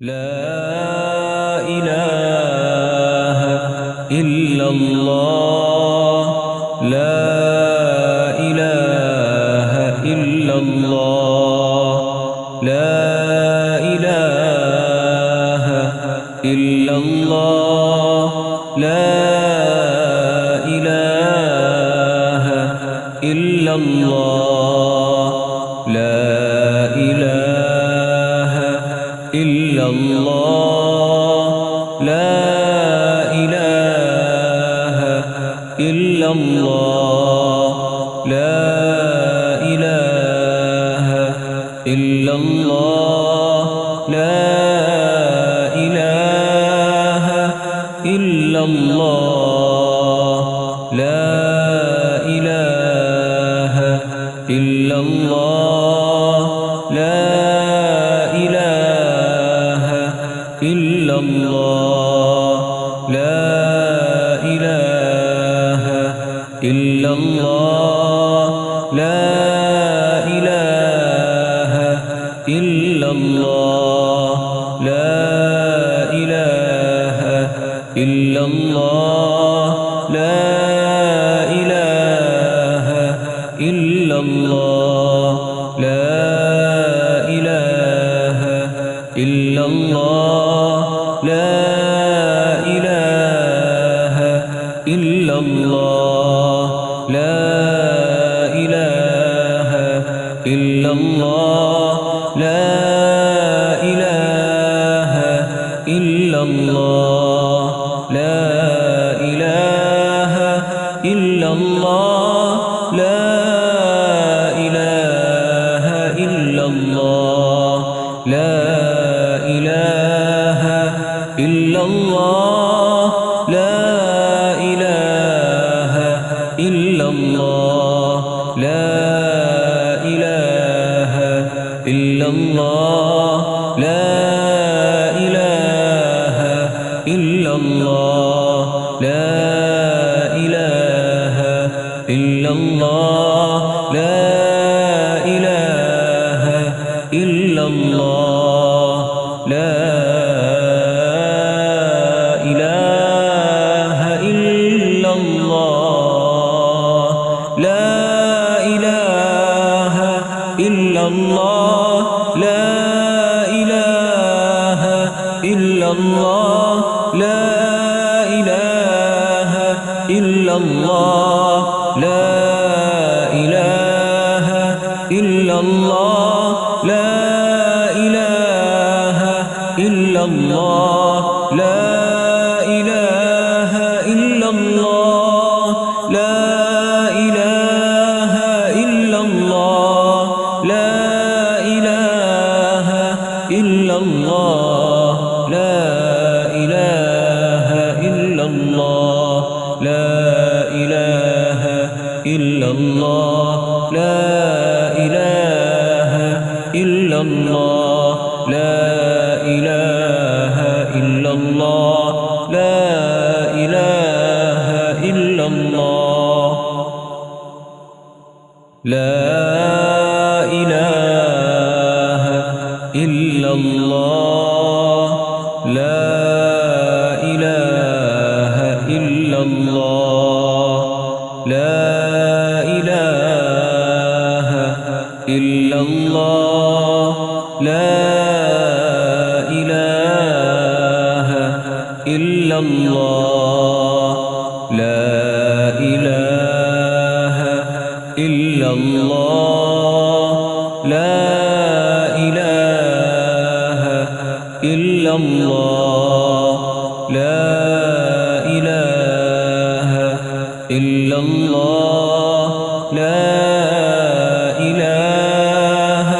لا إله إلا الله. لا إله إلا الله. لا إله إلا الله. لا إله إلا الله. الله. الله. لا إله إلا الله. لا إله إلا الله. لا إله إلا الله. لا لا إله إلا الله. لا إله إلا الله. لا إله إلا الله. لا إله إلا الله. إلا الله. لا إله إلا الله. لا إله إلا الله. لا إله إلا الله. لا إله إلا الله. لا إله إلا الله. الله. لا إله إلا الله. لا إله إلا الله. لا إله إلا الله. لا إله إلا الله. الله. لا إله إلا الله. إلا الله. لا إله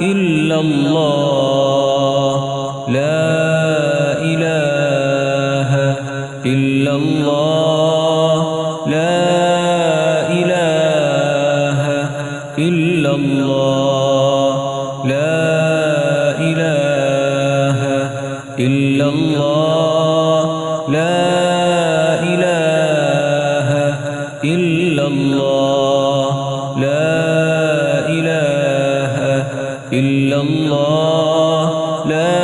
إلا الله. لا إله إلا الله. لا إله إلا الله. لا إله إلا الله. لا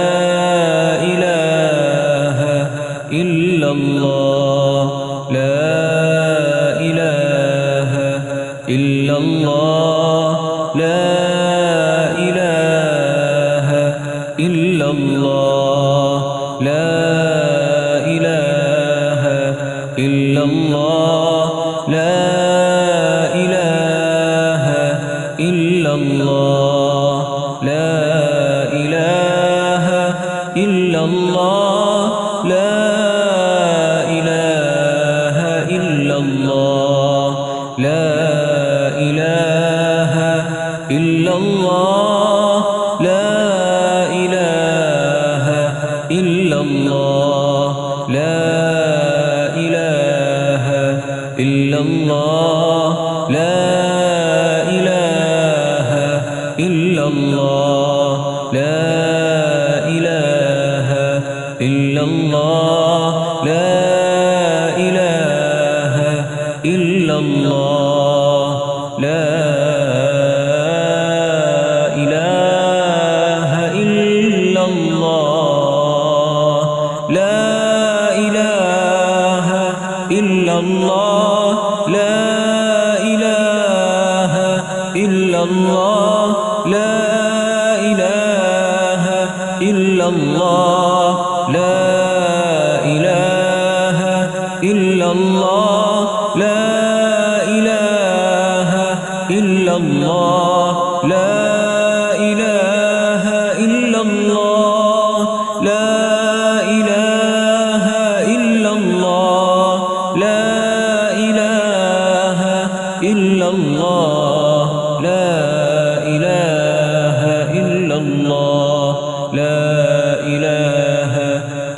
إله إلا الله. لا إله إلا الله. لا إله إلا الله. إلا الله. لا إله إلا الله. لا إله إلا الله. لا إله إلا الله. لا إله إلا الله. الله. لا إله إلا الله. لا إله إلا الله. لا إله إلا الله. لا إله إلا الله. إلا الله. لا إله إلا الله. لا إله إلا الله. لا إله إلا الله. لا إله إلا الله. لا إله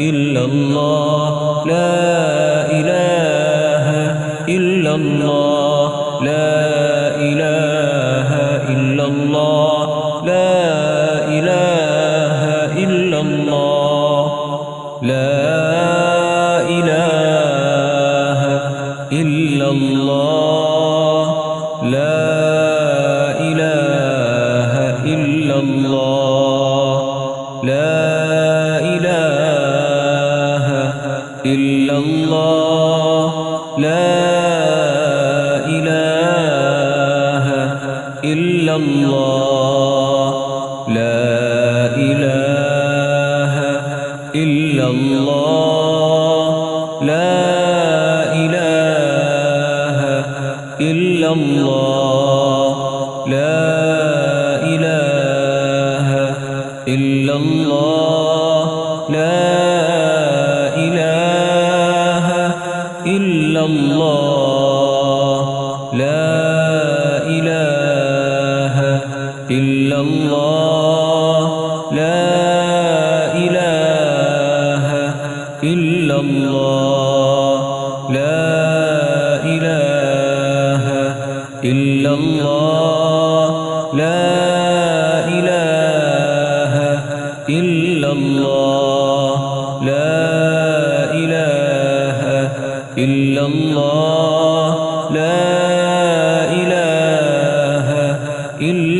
إلا الله. لا إله إلا الله. إلا الله. لا إله إلا الله. لا إله إلا الله. لا إله إلا الله. الله لا إله إلا الله. لا إله إلا الله. لا إله إلا الله. لا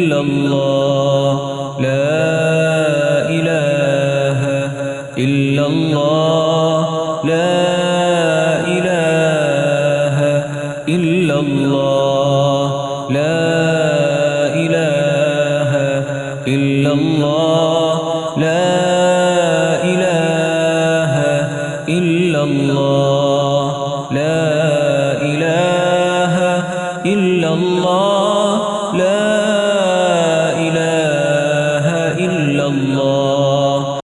إلا الله. لا إله إلا الله. لا إله إلا الله. لا إله إلا الله. لا